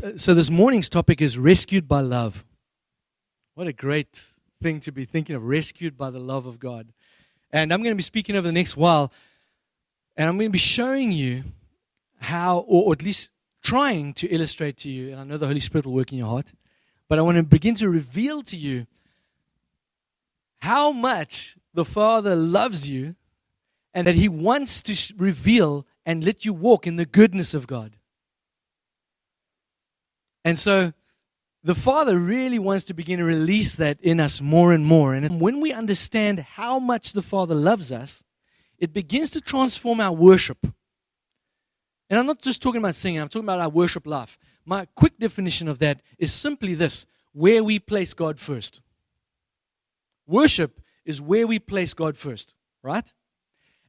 Uh, so this morning's topic is rescued by love. What a great thing to be thinking of, rescued by the love of God. And I'm going to be speaking over the next while, and I'm going to be showing you how, or at least trying to illustrate to you, and I know the Holy Spirit will work in your heart, but I want to begin to reveal to you how much the Father loves you and that He wants to reveal and let you walk in the goodness of God. And so the Father really wants to begin to release that in us more and more. And when we understand how much the Father loves us, it begins to transform our worship. And I'm not just talking about singing, I'm talking about our worship life. My quick definition of that is simply this where we place God first. Worship is where we place God first, right?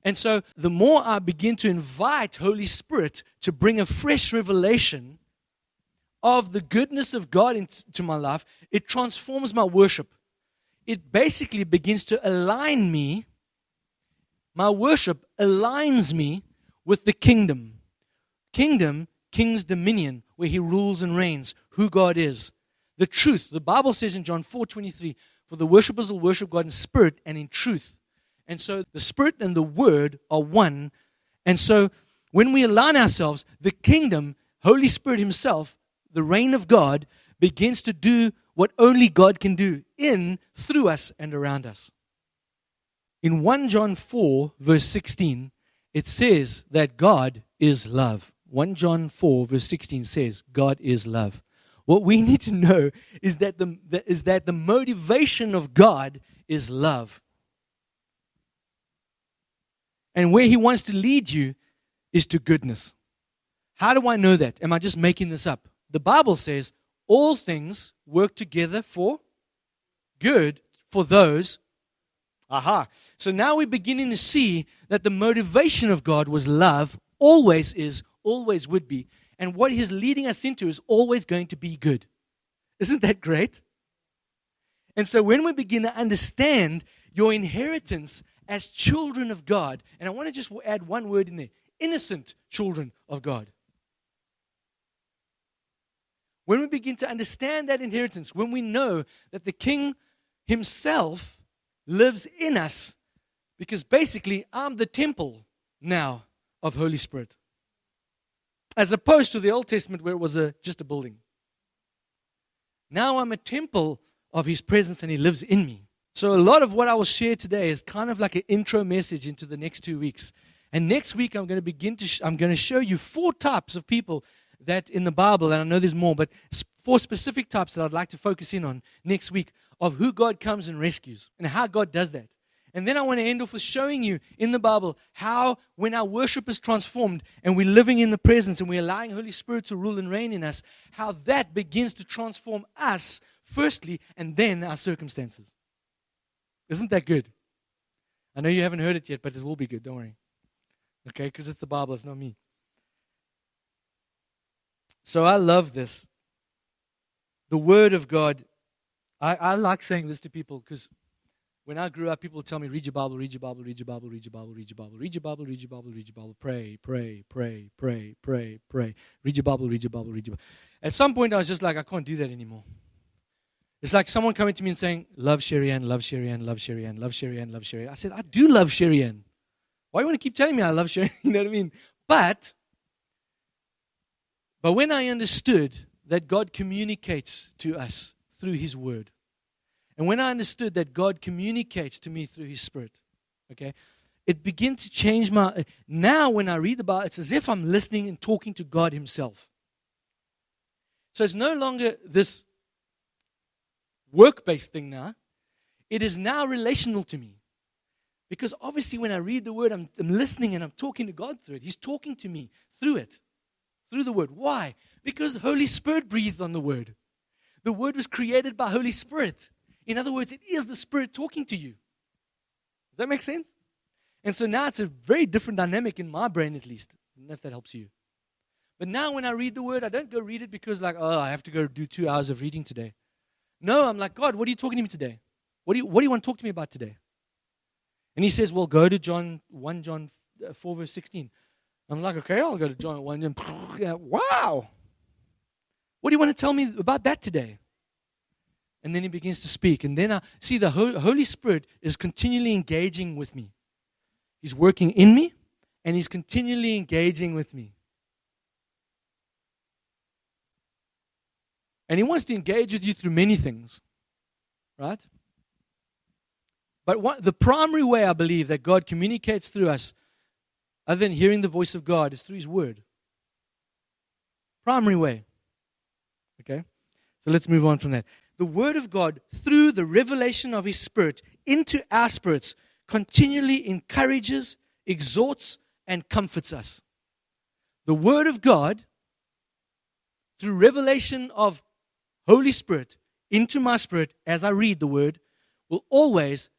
And so the more I begin to invite Holy Spirit to bring a fresh revelation of the goodness of God into my life, it transforms my worship. It basically begins to align me. My worship aligns me with the kingdom. Kingdom, king's dominion, where he rules and reigns, who God is. The truth. The Bible says in John 4 23, for the worshippers will worship God in spirit and in truth. And so the spirit and the word are one. And so when we align ourselves, the kingdom, Holy Spirit Himself, the reign of God, begins to do what only God can do in, through us, and around us. In 1 John 4, verse 16, it says that God is love. 1 John 4, verse 16 says, God is love. What we need to know is that the, is that the motivation of God is love. And where He wants to lead you is to goodness. How do I know that? Am I just making this up? The Bible says all things work together for good for those. Aha. So now we're beginning to see that the motivation of God was love, always is, always would be. And what He's leading us into is always going to be good. Isn't that great? And so when we begin to understand your inheritance as children of God, and I want to just add one word in there innocent children of God. When we begin to understand that inheritance, when we know that the King Himself lives in us, because basically I'm the temple now of Holy Spirit, as opposed to the Old Testament where it was a, just a building. Now I'm a temple of His presence and He lives in me. So, a lot of what I will share today is kind of like an intro message into the next two weeks. And next week, I'm going to begin to, sh- I'm going to show you four types of people that in the Bible, and I know there's more, but four specific types that I'd like to focus in on next week of who God comes and rescues and how God does that. And then I want to end off with showing you in the Bible how, when our worship is transformed and we're living in the presence and we're allowing Holy Spirit to rule and reign in us, how that begins to transform us firstly and then our circumstances. Isn't that good? I know you haven't heard it yet, but it will be good. Don't worry. Okay? Because it's the Bible, it's not me. So I love this. The Word of God. I, I like saying this to people because when I grew up, people tell me, read your Bible, read your Bible, read your Bible, read your Bible, read your Bible, read your Bible, read your Bible, read your Bible, pray, pray, pray, pray, pray, pray. Read your Bible, read your Bible, read your Bible. At some point, I was just like, I can't do that anymore. It's like someone coming to me and saying, Love Sherry Ann, love Sherry Ann, love Sherry Ann, love Sherry Ann, love Sherry Ann. I said, I do love Sherry Ann. Why do you want to keep telling me I love Sherry? you know what I mean? But, but when I understood that God communicates to us through His Word, and when I understood that God communicates to me through His Spirit, okay, it began to change my. Now, when I read the Bible, it's as if I'm listening and talking to God Himself. So it's no longer this work based thing now. It is now relational to me. Because obviously, when I read the word, I'm, I'm, listening and I'm talking to God through it. He's talking to me through it, through the word. Why? Because Holy Spirit breathed on the word. The word was created by Holy Spirit. In other words, it is the Spirit talking to you. Does that make sense? And so now it's a very different dynamic in my brain, at least. I don't know if that helps you. But now when I read the word, I don't go read it because, like, oh, I have to go do two hours of reading today. No, I'm like, God, what are you talking to me today? What do you, what do you want to talk to me about today? And he says, Well, go to John 1 John uh, 4, verse 16. I'm like, okay, I'll go to John 1. And, wow. What do you want to tell me about that today? And then he begins to speak. And then I see the Holy Spirit is continually engaging with me. He's working in me, and he's continually engaging with me. And he wants to engage with you through many things, right? But what, the primary way I believe that God communicates through us, other than hearing the voice of God, is through his word. Primary way. Okay? So let's move on from that. The word of God, through the revelation of his spirit into our spirits, continually encourages, exhorts, and comforts us. The word of God, through revelation of Holy Spirit into my spirit as I read the word will always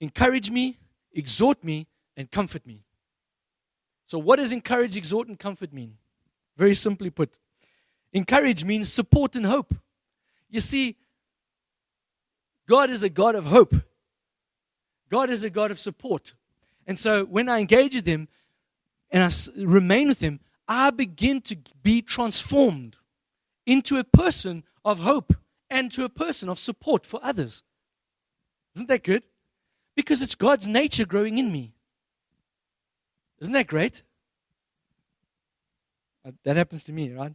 encourage me, exhort me, and comfort me. So, what does encourage, exhort, and comfort mean? Very simply put, encourage means support and hope. You see, God is a God of hope, God is a God of support. And so, when I engage with Him and I remain with Him, I begin to be transformed into a person of hope and to a person of support for others. Isn't that good? Because it's God's nature growing in me. Isn't that great? Uh, that happens to me, right?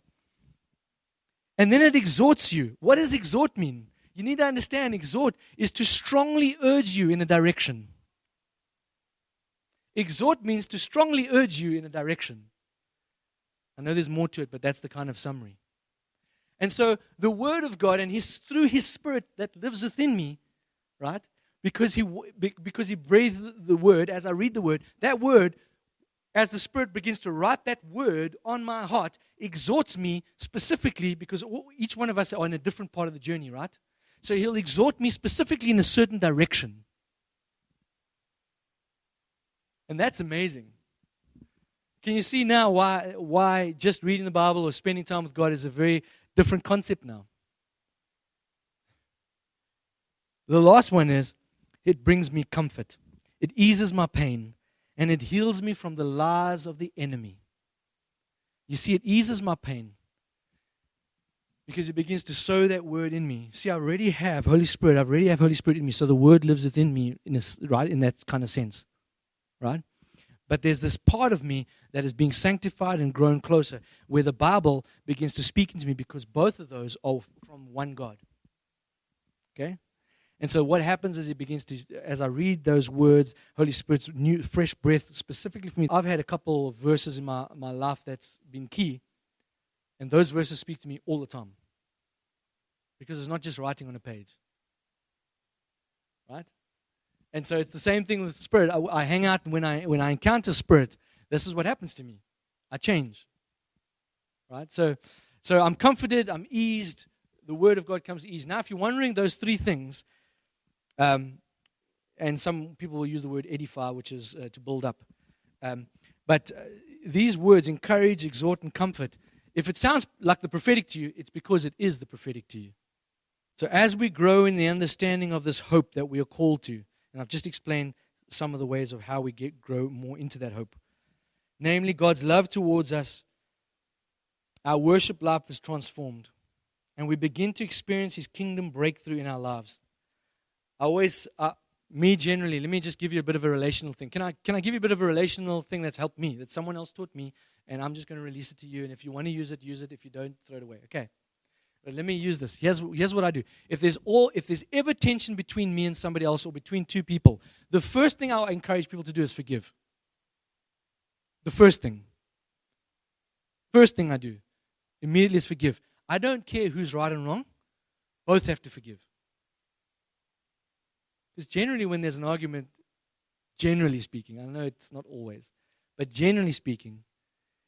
And then it exhorts you. What does exhort mean? You need to understand exhort is to strongly urge you in a direction. Exhort means to strongly urge you in a direction. I know there's more to it, but that's the kind of summary. And so the word of God and his through his spirit that lives within me, right? Because he because he breathed the word as I read the word, that word as the spirit begins to write that word on my heart exhorts me specifically because each one of us are in a different part of the journey, right? So he'll exhort me specifically in a certain direction. And that's amazing. Can you see now why, why just reading the Bible or spending time with God is a very different concept now. The last one is it brings me comfort, it eases my pain, and it heals me from the lies of the enemy. You see, it eases my pain because it begins to sow that word in me. See, I already have Holy Spirit. I already have Holy Spirit in me, so the word lives within me in this, right in that kind of sense, right? But there's this part of me that is being sanctified and grown closer, where the Bible begins to speak into me because both of those are from one God. Okay? And so what happens is it begins to, as I read those words, Holy Spirit's new, fresh breath specifically for me. I've had a couple of verses in my, my life that's been key. And those verses speak to me all the time. Because it's not just writing on a page. Right? And so it's the same thing with spirit. I, I hang out when I when I encounter spirit. This is what happens to me. I change. Right. So so I'm comforted. I'm eased. The word of God comes eased. Now, if you're wondering those three things, um, and some people will use the word edify, which is uh, to build up. Um, but uh, these words encourage, exhort, and comfort. If it sounds like the prophetic to you, it's because it is the prophetic to you. So as we grow in the understanding of this hope that we are called to, and I've just explained some of the ways of how we get grow more into that hope. Namely, God's love towards us. Our worship life is transformed, and we begin to experience His kingdom breakthrough in our lives. I always, uh, me generally, let me just give you a bit of a relational thing. Can I, can I give you a bit of a relational thing that's helped me, that someone else taught me, and I'm just going to release it to you. And if you want to use it, use it. If you don't, throw it away. Okay. But let me use this. Here's, here's what I do. If there's all, if there's ever tension between me and somebody else or between two people, the first thing I'll encourage people to do is forgive. The first thing. First thing I do immediately is forgive. I don't care who's right and wrong. Both have to forgive. Because generally, when there's an argument, generally speaking, I know it's not always, but generally speaking,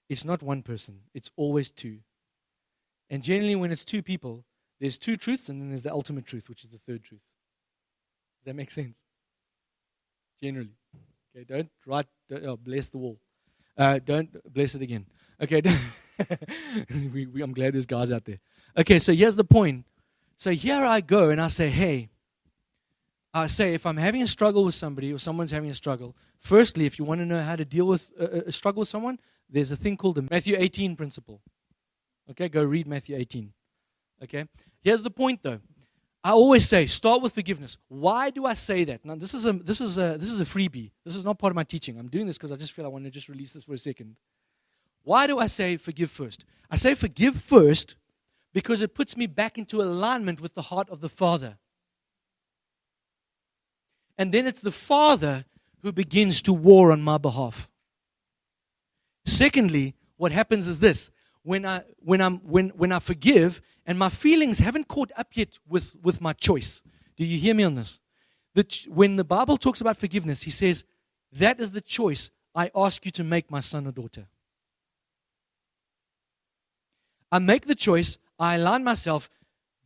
it's not one person, it's always two. And generally, when it's two people, there's two truths, and then there's the ultimate truth, which is the third truth. Does that make sense? Generally. Okay, don't write, don't, oh, bless the wall. Uh, don't bless it again. Okay, we, we, I'm glad there's guys out there. Okay, so here's the point. So here I go, and I say, hey, I say, if I'm having a struggle with somebody or someone's having a struggle, firstly, if you want to know how to deal with a, a struggle with someone, there's a thing called the Matthew 18 principle. Okay, go read Matthew 18. Okay, here's the point though. I always say start with forgiveness. Why do I say that? Now this is a this is a this is a freebie. This is not part of my teaching. I'm doing this because I just feel I want to just release this for a second. Why do I say forgive first? I say forgive first because it puts me back into alignment with the heart of the Father. And then it's the Father who begins to war on my behalf. Secondly, what happens is this when I, when, I'm, when, when I forgive and my feelings haven't caught up yet with, with my choice. Do you hear me on this? The, when the Bible talks about forgiveness, he says, That is the choice I ask you to make, my son or daughter. I make the choice, I align myself.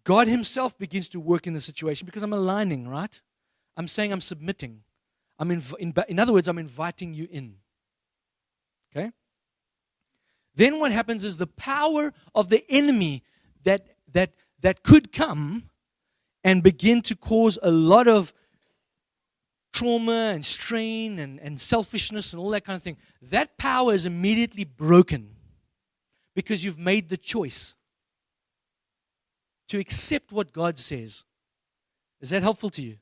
God Himself begins to work in the situation because I'm aligning, right? I'm saying I'm submitting. I'm inv- in, in other words, I'm inviting you in. Okay? Then what happens is the power of the enemy that that that could come and begin to cause a lot of trauma and strain and, and selfishness and all that kind of thing. That power is immediately broken because you've made the choice to accept what God says. Is that helpful to you?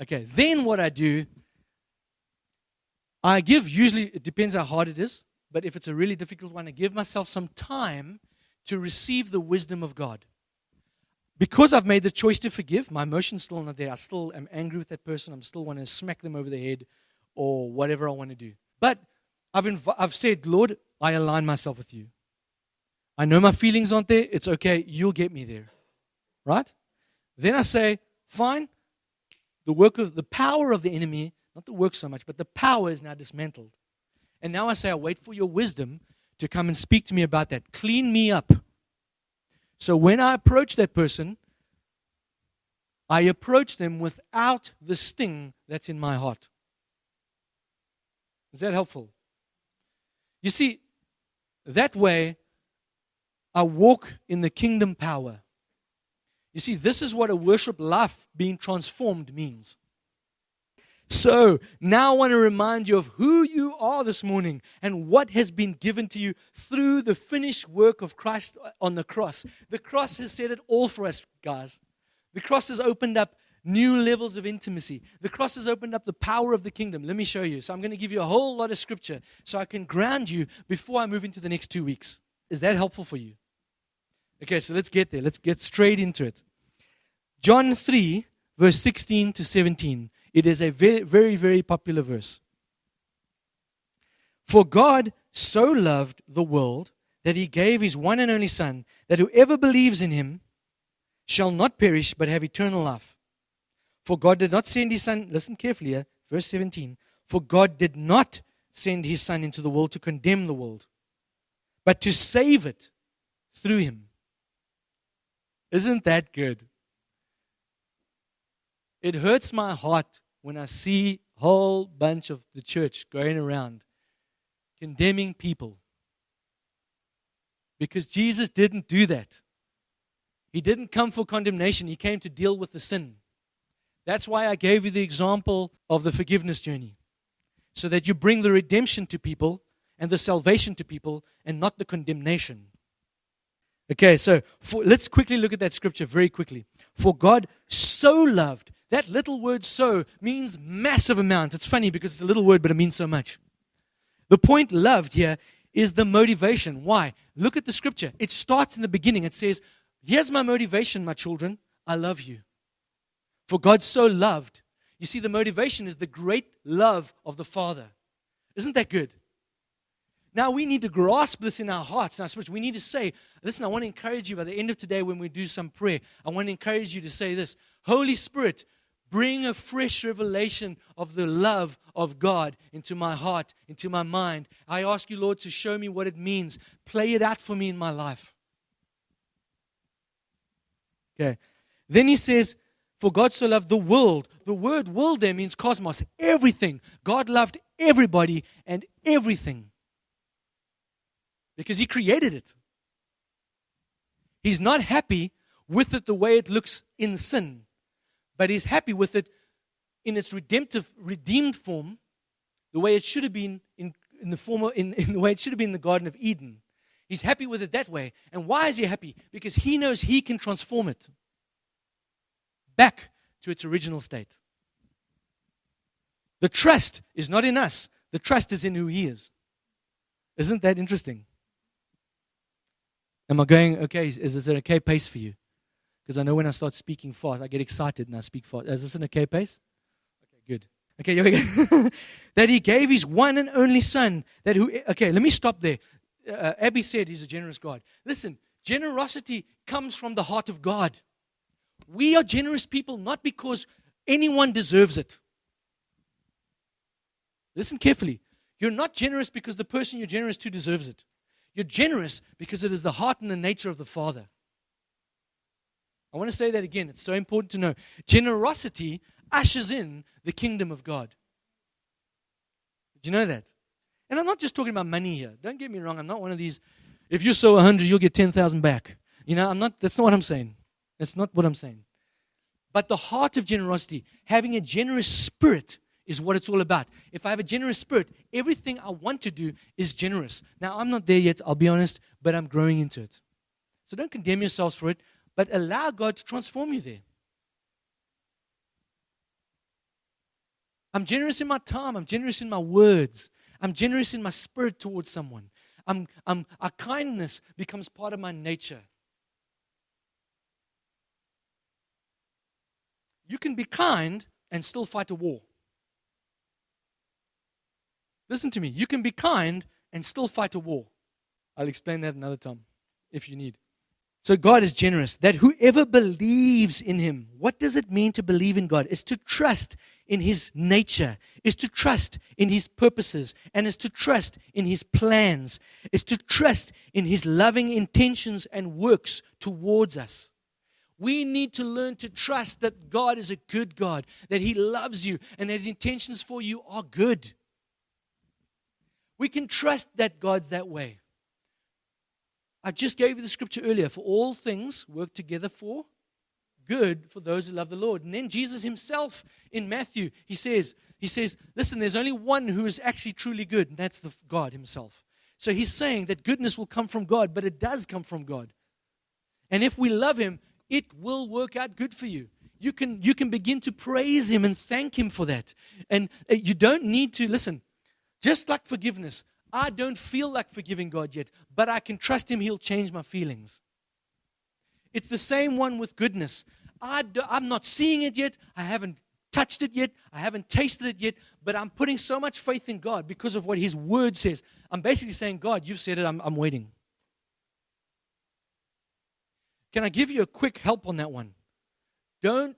Okay, then what I do, I give usually, it depends how hard it is, but if it's a really difficult one, I give myself some time to receive the wisdom of God. Because I've made the choice to forgive, my emotion's still not there. I still am angry with that person. I'm still want to smack them over the head or whatever I want to do. But I've, inv- I've said, Lord, I align myself with you. I know my feelings aren't there. It's okay. You'll get me there. Right? Then I say, fine. The work of the power of the enemy, not the work so much, but the power is now dismantled. And now I say, I wait for your wisdom to come and speak to me about that. Clean me up. So when I approach that person, I approach them without the sting that's in my heart. Is that helpful? You see, that way, I walk in the kingdom power. You see, this is what a worship life being transformed means. So now I want to remind you of who you are this morning and what has been given to you through the finished work of Christ on the cross. The cross has said it all for us, guys. The cross has opened up new levels of intimacy. The cross has opened up the power of the kingdom. Let me show you. So I'm going to give you a whole lot of scripture so I can ground you before I move into the next two weeks. Is that helpful for you? Okay, so let's get there. Let's get straight into it. John 3, verse 16 to 17. It is a very, very, very popular verse. For God so loved the world that he gave his one and only Son, that whoever believes in him shall not perish but have eternal life. For God did not send his Son, listen carefully here, verse 17. For God did not send his Son into the world to condemn the world, but to save it through him. Isn't that good? It hurts my heart when I see a whole bunch of the church going around condemning people. Because Jesus didn't do that. He didn't come for condemnation, He came to deal with the sin. That's why I gave you the example of the forgiveness journey. So that you bring the redemption to people and the salvation to people and not the condemnation. Okay, so for, let's quickly look at that scripture very quickly. For God so loved that little word so means massive amount. It's funny because it's a little word, but it means so much. The point loved here is the motivation. Why? Look at the scripture. It starts in the beginning. It says, Here's my motivation, my children. I love you. For God so loved. You see, the motivation is the great love of the Father. Isn't that good? Now we need to grasp this in our hearts and our spirits. We need to say, listen, I want to encourage you by the end of today when we do some prayer, I want to encourage you to say this Holy Spirit, Bring a fresh revelation of the love of God into my heart, into my mind. I ask you, Lord, to show me what it means. Play it out for me in my life. Okay. Then he says, For God so loved the world. The word world there means cosmos, everything. God loved everybody and everything because he created it. He's not happy with it the way it looks in sin but he's happy with it in its redemptive, redeemed form, the way it should have been in, in the former, in, in the way it should have been in the Garden of Eden. He's happy with it that way. And why is he happy? Because he knows he can transform it back to its original state. The trust is not in us, the trust is in who he is. Isn't that interesting? Am I going okay? Is this an okay pace for you? Because I know when I start speaking fast, I get excited and I speak fast. Is this an okay pace? Okay, good. Okay, here we go. that he gave his one and only son. That who? Okay, let me stop there. Uh, Abby said he's a generous God. Listen, generosity comes from the heart of God. We are generous people not because anyone deserves it. Listen carefully. You're not generous because the person you're generous to deserves it. You're generous because it is the heart and the nature of the Father. I want to say that again. It's so important to know. Generosity ushers in the kingdom of God. Did you know that? And I'm not just talking about money here. Don't get me wrong. I'm not one of these, if you sow 100, you'll get 10,000 back. You know, I'm not, that's not what I'm saying. That's not what I'm saying. But the heart of generosity, having a generous spirit, is what it's all about. If I have a generous spirit, everything I want to do is generous. Now, I'm not there yet, I'll be honest, but I'm growing into it. So don't condemn yourselves for it, but allow God to transform you there. I'm generous in my time, I'm generous in my words, I'm generous in my spirit towards someone. I'm, I'm, our kindness becomes part of my nature. You can be kind and still fight a war. Listen to me. You can be kind and still fight a war. I'll explain that another time if you need. So God is generous. That whoever believes in him, what does it mean to believe in God? Is to trust in his nature, is to trust in his purposes, and is to trust in his plans, is to trust in his loving intentions and works towards us. We need to learn to trust that God is a good God, that he loves you, and that his intentions for you are good. We can trust that God's that way. I just gave you the scripture earlier for all things work together for good for those who love the Lord. And then Jesus himself in Matthew, he says, he says, listen, there's only one who is actually truly good, and that's the God himself. So he's saying that goodness will come from God, but it does come from God. And if we love him, it will work out good for you. You can you can begin to praise him and thank him for that. And uh, you don't need to listen. Just like forgiveness, I don't feel like forgiving God yet, but I can trust Him, He'll change my feelings. It's the same one with goodness. I do, I'm not seeing it yet, I haven't touched it yet, I haven't tasted it yet, but I'm putting so much faith in God because of what His Word says. I'm basically saying, God, you've said it, I'm, I'm waiting. Can I give you a quick help on that one? Don't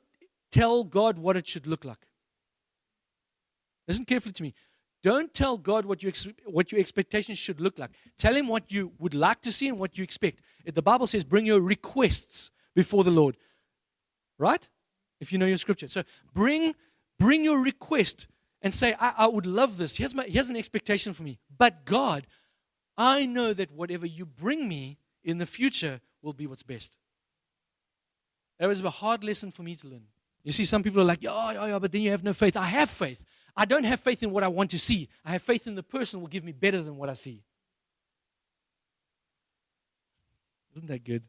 tell God what it should look like. Listen carefully to me. Don't tell God what, you what your expectations should look like. Tell Him what you would like to see and what you expect. If the Bible says, bring your requests before the Lord. Right? If you know your scripture. So bring, bring your request and say, I, I would love this. Here's, my, here's an expectation for me. But God, I know that whatever you bring me in the future will be what's best. That was a hard lesson for me to learn. You see, some people are like, yeah, yeah, yeah, but then you have no faith. I have faith. I don't have faith in what I want to see. I have faith in the person will give me better than what I see. Isn't that good?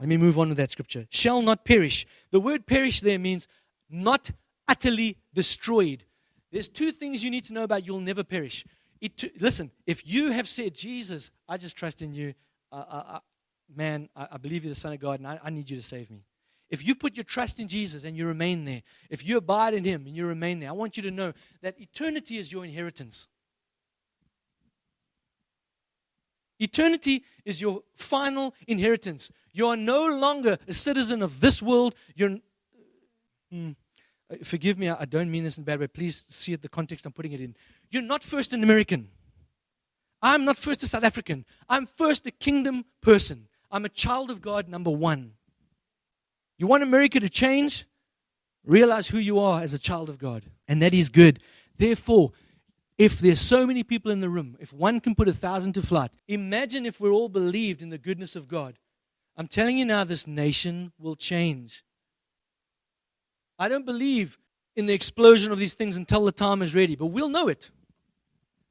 Let me move on to that scripture. Shall not perish. The word perish there means not utterly destroyed. There's two things you need to know about you'll never perish. It, listen, if you have said, Jesus, I just trust in you, uh, uh, uh, man, I, I, believe you're the Son of God, and I, I need you to save me. If you put your trust in Jesus and you remain there, if you abide in Him and you remain there, I want you to know that eternity is your inheritance. Eternity is your final inheritance. You are no longer a citizen of this world. You're, mm, forgive me, I don't mean this in a bad way. Please see it, the context I'm putting it in. You're not first an American. I'm not first a South African. I'm first a kingdom person. I'm a child of God, number one. You want America to change? Realize who you are as a child of God, and that is good. Therefore, if there's so many people in the room, if one can put a thousand to flight, imagine if we're all believed in the goodness of God. I'm telling you now, this nation will change. I don't believe in the explosion of these things until the time is ready, but we'll know it.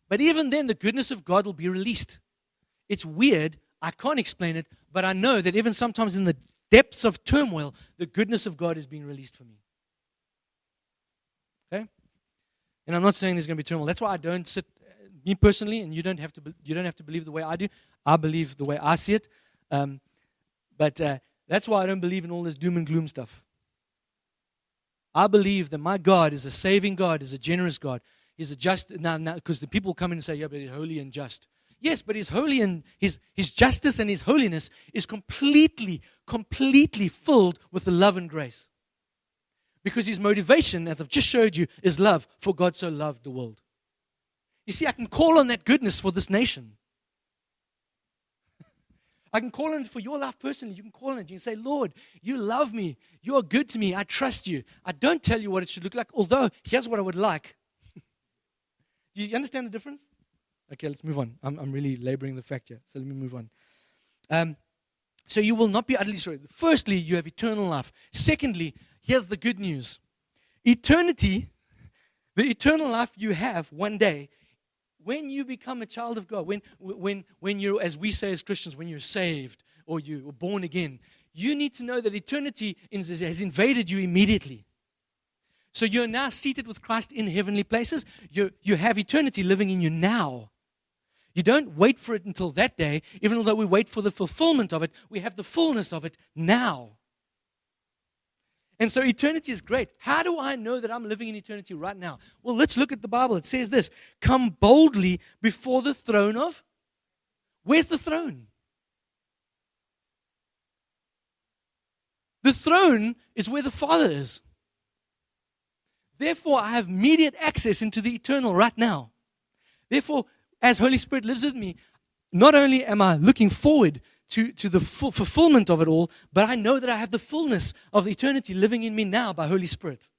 But even then, the goodness of God will be released. It's weird. I can't explain it, but I know that even sometimes in the depths of turmoil, the goodness of God is being released for me. Okay? And I'm not saying there's going to be turmoil. That's why I don't sit, me personally, and you don't have to, you don't have to believe the way I do. I believe the way I see it. Um, but uh, that's why I don't believe in all this doom and gloom stuff. I believe that my God is a saving God, is a generous God. He's a just now because the people come in and say, Yeah, but he's holy and just. Yes, but his holy and his, his justice and his holiness is completely, completely filled with the love and grace. Because his motivation, as I've just showed you, is love, for God so loved the world. You see, I can call on that goodness for this nation. I can call on it for your life personally. You can call on it. You can say, Lord, you love me. You are good to me. I trust you. I don't tell you what it should look like, although here's what I would like. Do you understand the difference? Okay, let's move on. I'm, I'm really laboring the fact here. So let me move on. Um, so you will not be utterly destroyed. Firstly, you have eternal life. Secondly, here's the good news eternity, the eternal life you have one day when you become a child of God, when, when, when you're, as we say as Christians, when you're saved or you're born again, you need to know that eternity has invaded you immediately. So you're now seated with Christ in heavenly places. You, you have eternity living in you now. You don't wait for it until that day, even though we wait for the fulfillment of it, we have the fullness of it now. And so eternity is great. How do I know that I'm living in eternity right now? Well, let's look at the Bible. It says this Come boldly before the throne of. Where's the throne? The throne is where the Father is. Therefore, I have immediate access into the eternal right now. Therefore, as Holy Spirit lives with me, not only am I looking forward to, to the fulfillment of it all, but I know that I have the fullness of eternity living in me now by Holy Spirit.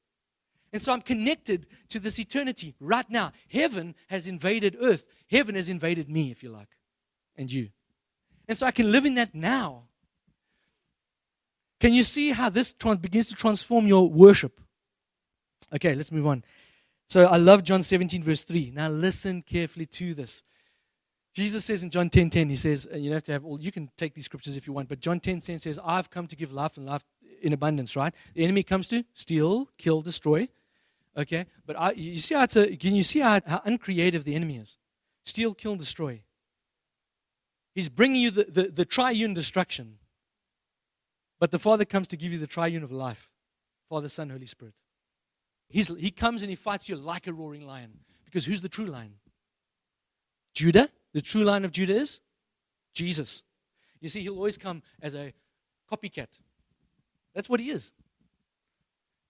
And so I'm connected to this eternity right now. Heaven has invaded earth. Heaven has invaded me, if you like, and you. And so I can live in that now. Can you see how this begins to transform your worship? Okay, let's move on. So I love John 17, verse 3. Now listen carefully to this. Jesus says in John 10 10, he says, and you have to have all, you can take these scriptures if you want, but John 10 10 says, I've come to give life and life in abundance, right? The enemy comes to steal, kill, destroy. Okay? But I, you see how it's a, can you see how, how uncreative the enemy is? Steal, kill, destroy. He's bringing you the, the, the triune destruction. But the Father comes to give you the triune of life Father, Son, Holy Spirit. He's, he comes and he fights you like a roaring lion. Because who's the true lion? Judah? The true line of Judah is Jesus. You see, he'll always come as a copycat. That's what he is.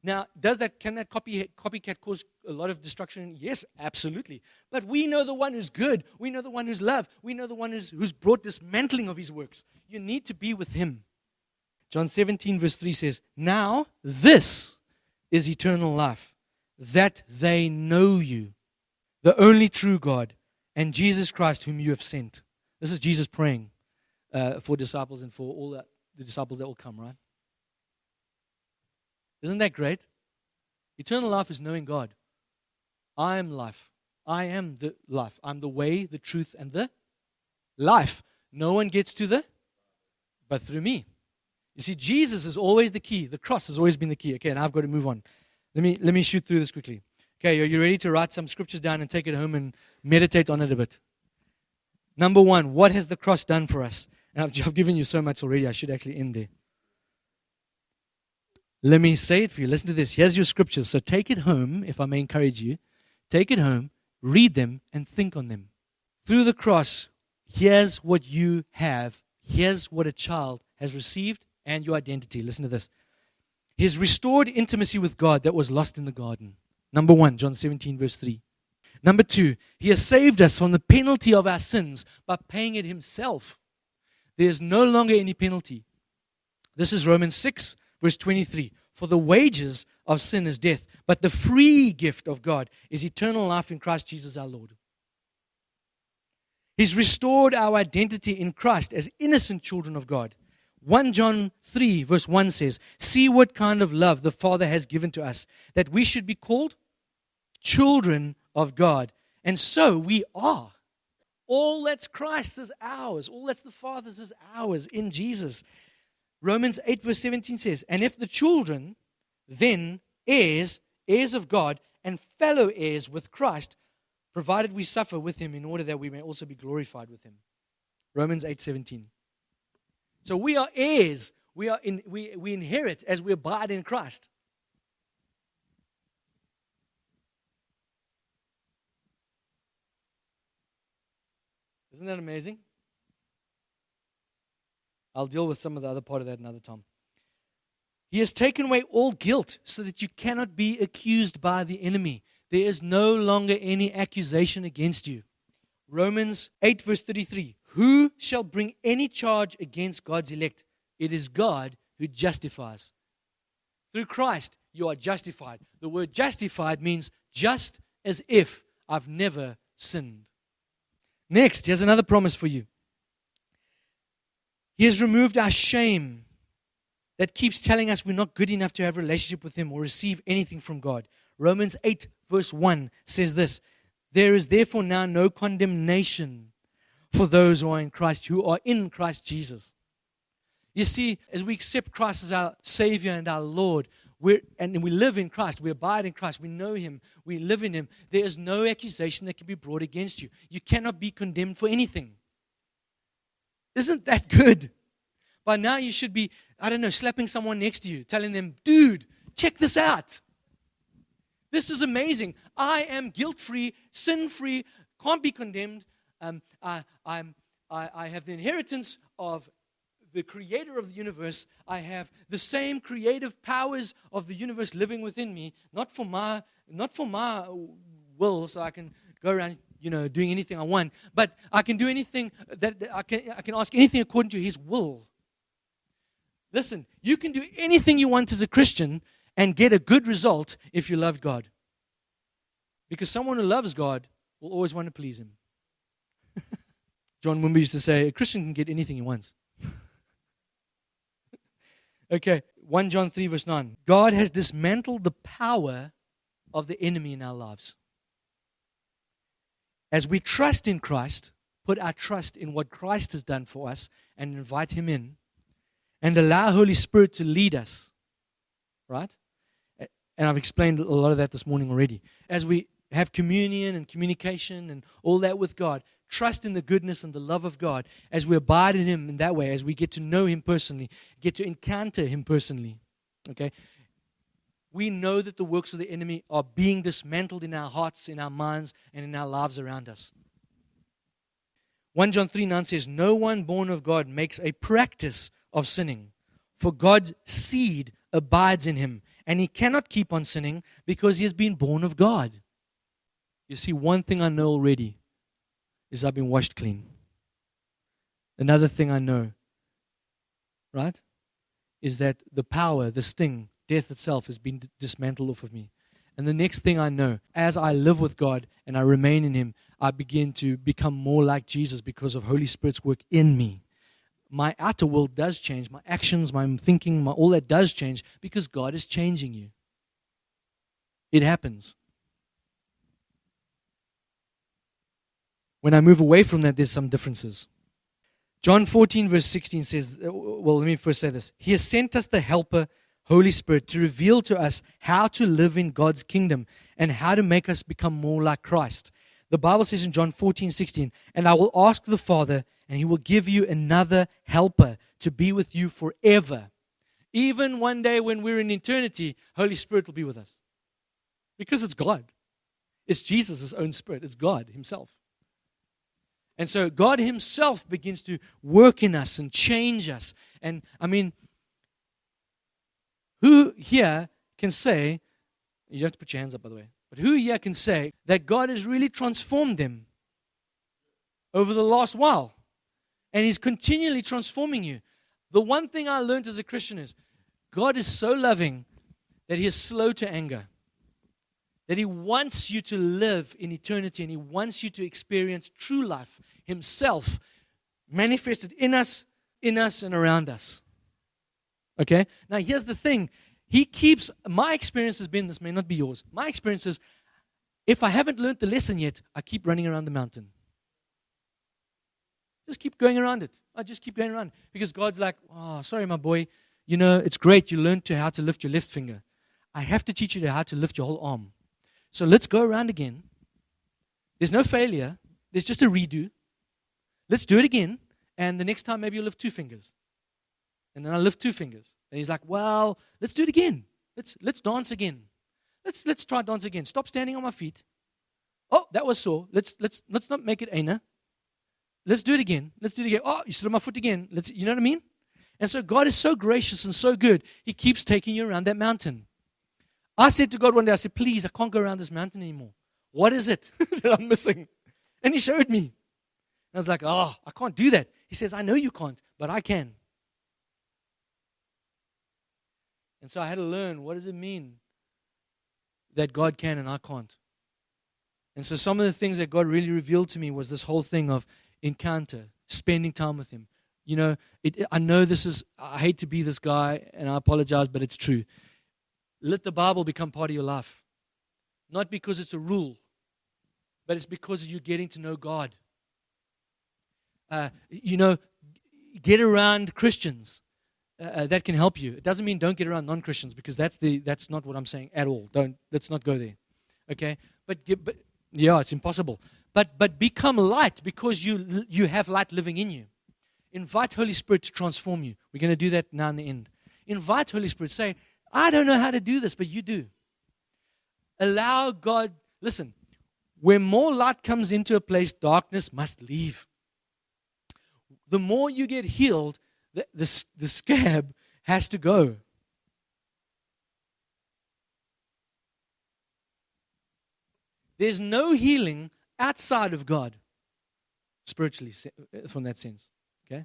Now, does that can that copy, copycat cause a lot of destruction? Yes, absolutely. But we know the one who's good. We know the one who's love. We know the one who's, who's brought dismantling of his works. You need to be with him. John 17, verse 3 says, Now this is eternal life, that they know you, the only true God, and Jesus Christ, whom you have sent. This is Jesus praying uh, for disciples and for all the, the disciples that will come, right? Isn't that great? Eternal life is knowing God. I am life. I am the life. I'm the way, the truth, and the life. No one gets to the, but through me. You see, Jesus is always the key. The cross has always been the key. Okay, now I've got to move on. Let me let me shoot through this quickly. Okay, are you ready to write some scriptures down and take it home and meditate on it a bit? Number one, what has the cross done for us? And I've, I've given you so much already, I should actually end there. Let me say it for you. Listen to this. Here's your scriptures. So take it home, if I may encourage you. Take it home, read them, and think on them. Through the cross, here's what you have. Here's what a child has received and your identity. Listen to this. His restored intimacy with God that was lost in the garden. Number one, John 17, verse 3. Number two, he has saved us from the penalty of our sins by paying it himself. There is no longer any penalty. This is Romans 6, verse 23. For the wages of sin is death, but the free gift of God is eternal life in Christ Jesus our Lord. He's restored our identity in Christ as innocent children of God. 1 John 3, verse 1 says, See what kind of love the Father has given to us, that we should be called children of God. And so we are. All that's Christ is ours. All that's the Father's is ours in Jesus. Romans 8, verse 17 says, And if the children, then heirs, heirs of God, and fellow heirs with Christ, provided we suffer with him in order that we may also be glorified with him. Romans 8, 17. So we are heirs. We, are in, we, we inherit as we abide in Christ. Isn't that amazing? I'll deal with some of the other part of that another time. He has taken away all guilt so that you cannot be accused by the enemy. There is no longer any accusation against you. Romans 8, verse 33 Who shall bring any charge against God's elect? It is God who justifies. Through Christ, you are justified. The word justified means just as if I've never sinned. Next, here's another promise for you. He has removed our shame that keeps telling us we're not good enough to have a relationship with Him or receive anything from God. Romans 8, verse 1 says this There is therefore now no condemnation for those who are in Christ, who are in Christ Jesus. You see, as we accept Christ as our Savior and our Lord, we're, and we live in Christ, we abide in Christ, we know Him, we live in Him, there is no accusation that can be brought against you. You cannot be condemned for anything. Isn't that good? By now, you should be, I don't know, slapping someone next to you, telling them, dude, check this out. This is amazing. I am guilt free, sin free, can't be condemned. Um, I, I'm, I, I have the inheritance of the creator of the universe. I have the same creative powers of the universe living within me, not for my, not for my will, so I can go around, you know, doing anything I want, but I can do anything that, that I can. I can ask anything according to His will. Listen, you can do anything you want as a Christian and get a good result if you love God. Because someone who loves God will always want to please Him. John Wimber used to say, a Christian can get anything he wants. okay, 1 John 3, verse 9. God has dismantled the power of the enemy in our lives. As we trust in Christ, put our trust in what Christ has done for us, and invite Him in, and allow Holy Spirit to lead us. Right? And I've explained a lot of that this morning already. As we have communion and communication and all that with God, trust in the goodness and the love of God as we abide in Him in that way, as we get to know Him personally, get to encounter Him personally. Okay? We know that the works of the enemy are being dismantled in our hearts, in our minds, and in our lives around us. 1 John 3 9 says, No one born of God makes a practice of sinning, for God's seed abides in him, and he cannot keep on sinning because he has been born of God. You see, one thing I know already is I've been washed clean. Another thing I know, right, is that the power, the sting, death itself has been dismantled off of me. And the next thing I know, as I live with God and I remain in Him, I begin to become more like Jesus because of Holy Spirit's work in me my outer world does change. My actions, my thinking, my, all that does change because God is changing you. It happens. When I move away from that, there's some differences. John 14, verse 16 says, uh, well, let me first say this. He has sent us the Helper, Holy Spirit, to reveal to us how to live in God's kingdom and how to make us become more like Christ. The Bible says in John 14, 16, and I will ask the Father, and he will give you another helper to be with you forever. Even one day when we're in eternity, Holy Spirit will be with us. Because it's God. It's Jesus' own spirit. It's God Himself. And so God Himself begins to work in us and change us. And I mean, who here can say, you have to put your hands up, by the way, but who here can say that God has really transformed them over the last while? and He's continually transforming you. The one thing I learned as a Christian is God is so loving that He is slow to anger. That He wants you to live in eternity and He wants you to experience true life Himself manifested in us, in us, and around us. Okay? Now, here's the thing He keeps, my experience has been, this may not be yours, my experience is if I haven't learned the lesson yet, I keep running around the mountain. Just keep going around it. I just keep going around. Because God's like, oh, sorry, my boy. You know, it's great you learned to how to lift your left finger. I have to teach you how to lift your whole arm. So let's go around again. There's no failure. There's just a redo. Let's do it again. And the next time, maybe you'll lift two fingers. And then I'll lift two fingers. And he's like, well, let's do it again. Let's, let's dance again. Let's, let's try dance again. Stop standing on my feet. Oh, that was sore. Let's, let's, let's not make it Ana. Let's do it again. Let's do it again. Oh, you stood on my foot again. Let's, you know what I mean? And so God is so gracious and so good. He keeps taking you around that mountain. I said to God one day, I said, please, I can't go around this mountain anymore. What is it that I'm missing? And he showed me. And I was like, oh, I can't do that. He says, I know you can't, but I can. And so I had to learn what does it mean that God can and I can't. And so some of the things that God really revealed to me was this whole thing of encounter, spending time with Him. You know, it, I know this is, I hate to be this guy, and I apologize, but it's true. Let the Bible become part of your life. Not because it's a rule, but it's because you're getting to know God. Uh, you know, get around Christians. Uh, uh, that can help you. It doesn't mean don't get around non-Christians because that's the that's not what I'm saying at all. Don't let's not go there. Okay? But get, but yeah, it's impossible. But but become light because you you have light living in you. Invite Holy Spirit to transform you. We're going to do that now in the end. Invite Holy Spirit. Say, I don't know how to do this, but you do. Allow God. Listen, where more light comes into a place, darkness must leave. The more you get healed, the, the, the scab has to go. There's no healing outside of God, spiritually, uh, from that sense. Okay?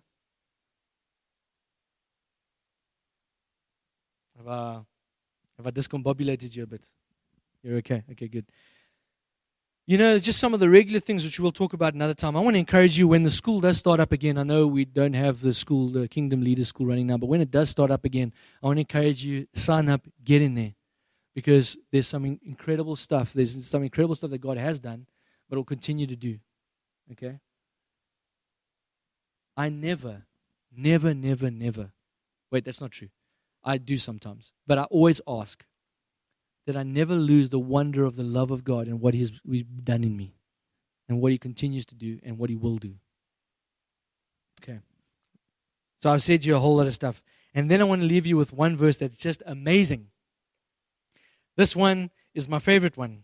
Have I, have I discombobulated you a bit? You're okay? Okay, good. You know, just some of the regular things which we'll talk about another time. I want to encourage you when the school does start up again. I know we don't have the school, the Kingdom Leaders School running now, but when it does start up again, I want to encourage you sign up, get in there, because there's some incredible stuff. There's some incredible stuff that God has done, but will continue to do. Okay. I never, never, never, never. Wait, that's not true. I do sometimes, but I always ask that I never lose the wonder of the love of God and what He's done in me, and what He continues to do, and what He will do. Okay. So I've said you a whole lot of stuff. And then I want to leave you with one verse that's just amazing. This one is my favorite one.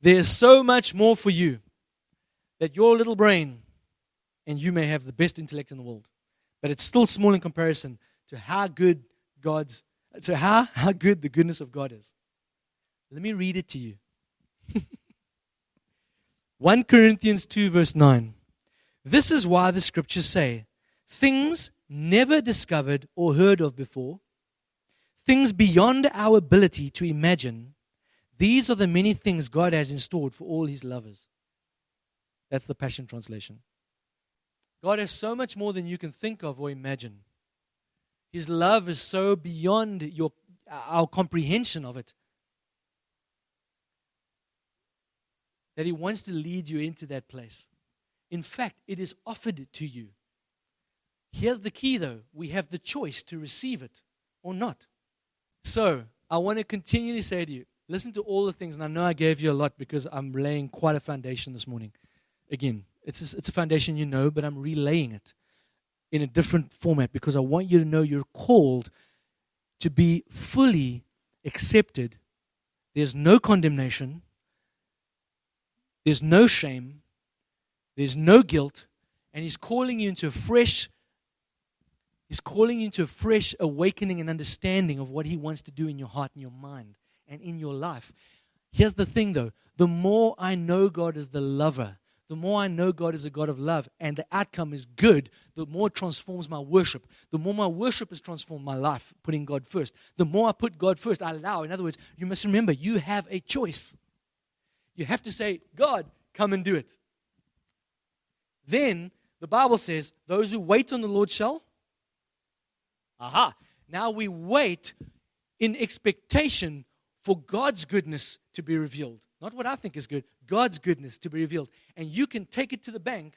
There is so much more for you that your little brain, and you may have the best intellect in the world, but it's still small in comparison to how good God's so how, how good the goodness of God is. Let me read it to you. 1 Corinthians 2, verse 9. This is why the scriptures say, things never discovered or heard of before, things beyond our ability to imagine, these are the many things God has in store for all his lovers. That's the Passion Translation. God has so much more than you can think of or imagine. His love is so beyond your, our comprehension of it that He wants to lead you into that place. In fact, it is offered to you. Here's the key, though we have the choice to receive it or not. So, I want to continually say to you listen to all the things, and I know I gave you a lot because I'm laying quite a foundation this morning. Again, it's a, it's a foundation you know, but I'm relaying it in a different format because I want you to know you're called to be fully accepted. There's no condemnation, there's no shame, there's no guilt, and He's calling you into a fresh. He's calling you into a fresh awakening and understanding of what He wants to do in your heart and your mind and in your life. Here's the thing though the more I know God as the lover, the more I know God is a God of love and the outcome is good, the more it transforms my worship. The more my worship has transformed my life, putting God first. The more I put God first, I allow. In other words, you must remember you have a choice. You have to say, God, come and do it. Then the Bible says, those who wait on the Lord shall. Aha. Now we wait in expectation for God's goodness to be revealed. Not what I think is good, God's goodness to be revealed. And you can take it to the bank,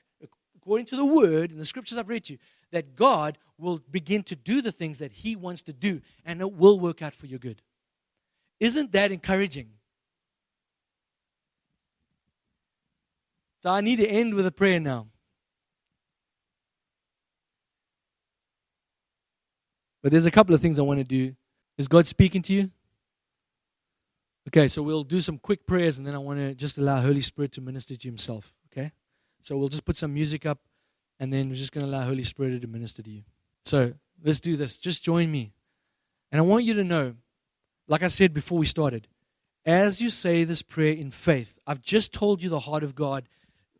according to the word and the scriptures I've read to you, that God will begin to do the things that He wants to do and it will work out for your good. Isn't that encouraging? So I need to end with a prayer now. But there's a couple of things I want to do. Is God speaking to you? Okay, so we'll do some quick prayers and then I want to just allow Holy Spirit to minister to Himself. Okay? So we'll just put some music up and then we're just going to allow Holy Spirit to minister to you. So let's do this. Just join me. And I want you to know, like I said before we started, as you say this prayer in faith, I've just told you the heart of God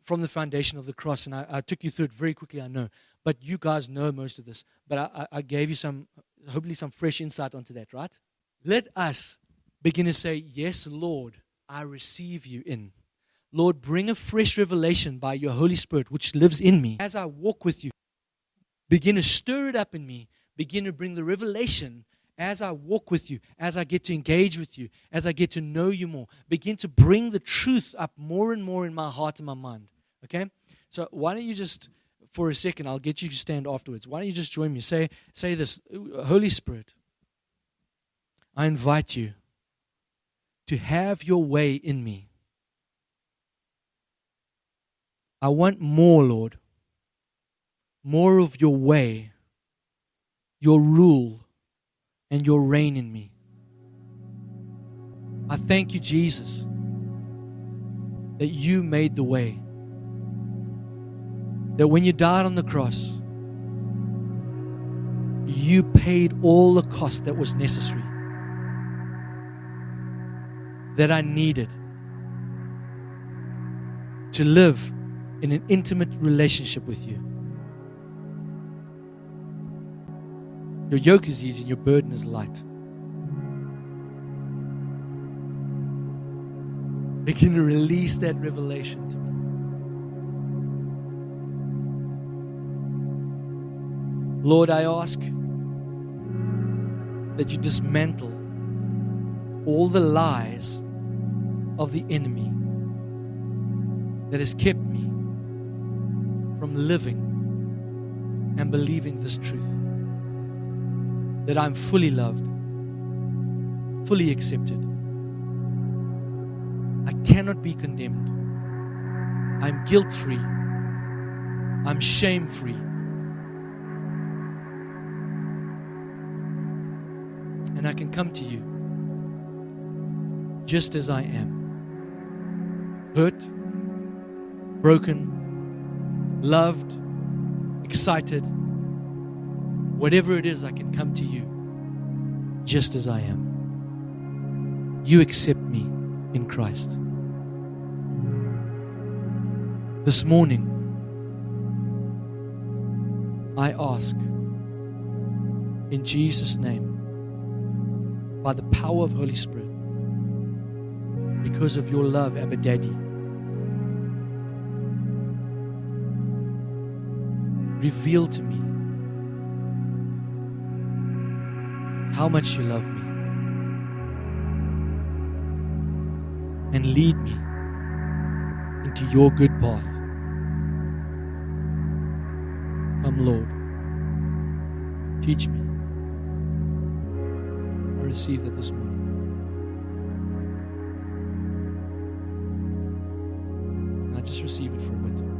from the foundation of the cross, and I, I took you through it very quickly, I know. But you guys know most of this. But I, I gave you some, hopefully, some fresh insight onto that, right? Let us begin to say, Yes, Lord, I receive you in. Lord, bring a fresh revelation by your Holy Spirit, which lives in me. As I walk with you, begin to stir it up in me. Begin to bring the revelation as I walk with you, as I get to engage with you, as I get to know you more. Begin to bring the truth up more and more in my heart and my mind. Okay? So why don't you just, for a second, I'll get you to stand afterwards. Why don't you just join me? Say, say this Holy Spirit, I invite you to have your way in me. I want more, Lord. More of your way, your rule, and your reign in me. I thank you, Jesus, that you made the way. That when you died on the cross, you paid all the cost that was necessary, that I needed to live in an intimate relationship with you. Your yoke is easy and your burden is light. Begin to release that revelation to me. Lord, I ask that you dismantle all the lies of the enemy that has kept me from living and believing this truth that I'm fully loved, fully accepted. I cannot be condemned. I'm guilt free. I'm shame free. And I can come to you just as I am hurt, broken, loved, excited, whatever it is, I can come to you just as I am. You accept me in Christ. This morning, I ask in Jesus' name, by the power of Holy Spirit, because of your love, Abba Daddy reveal to me how much you love me and lead me into your good path. Come, Lord, teach me. I receive that this morning. I just receive it for a bit.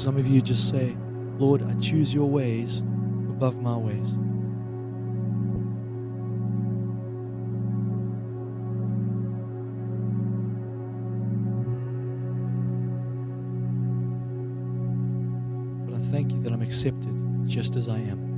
Some of you just say, Lord, I choose your ways above my ways. But I thank you that I'm accepted just as I am.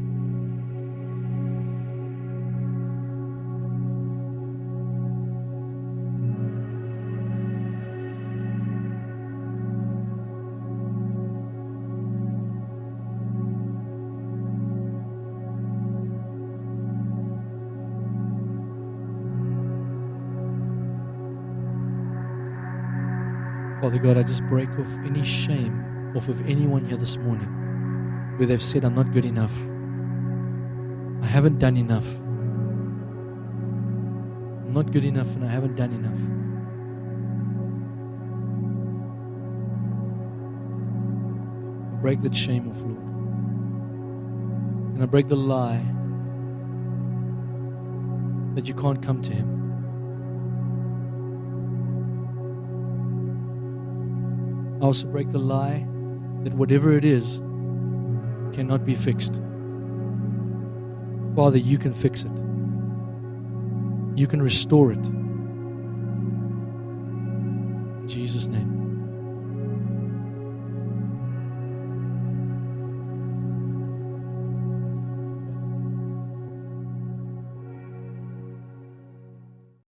Father God, I just break off any shame off of anyone here this morning where they've said, I'm not good enough. I haven't done enough. I'm not good enough and I haven't done enough. Break that shame off, Lord. And I break the lie that you can't come to Him. I also break the lie that whatever it is cannot be fixed. Father, you can fix it. You can restore it. In Jesus' name.